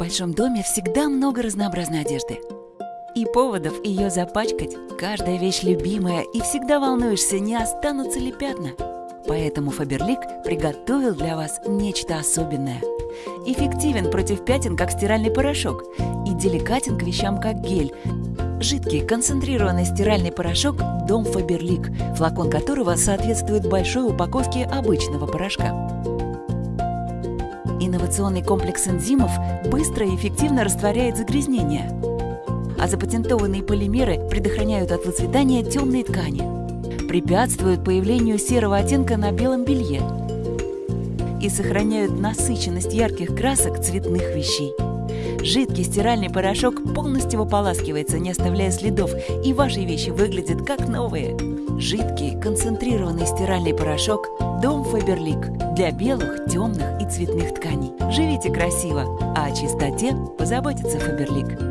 большом доме всегда много разнообразной одежды. И поводов ее запачкать. Каждая вещь любимая, и всегда волнуешься, не останутся ли пятна. Поэтому Фаберлик приготовил для вас нечто особенное. Эффективен против пятен, как стиральный порошок, и деликатен к вещам, как гель. Жидкий концентрированный стиральный порошок «Дом Фаберлик», флакон которого соответствует большой упаковке обычного порошка. Инновационный комплекс энзимов быстро и эффективно растворяет загрязнения, а запатентованные полимеры предохраняют от выцветания темные ткани, препятствуют появлению серого оттенка на белом белье. И сохраняют насыщенность ярких красок цветных вещей. Жидкий стиральный порошок полностью ополаскивается, не оставляя следов, и ваши вещи выглядят как новые. Жидкий концентрированный стиральный порошок «Дом Фаберлик» для белых, темных и цветных тканей. Живите красиво, а о чистоте позаботится Фаберлик.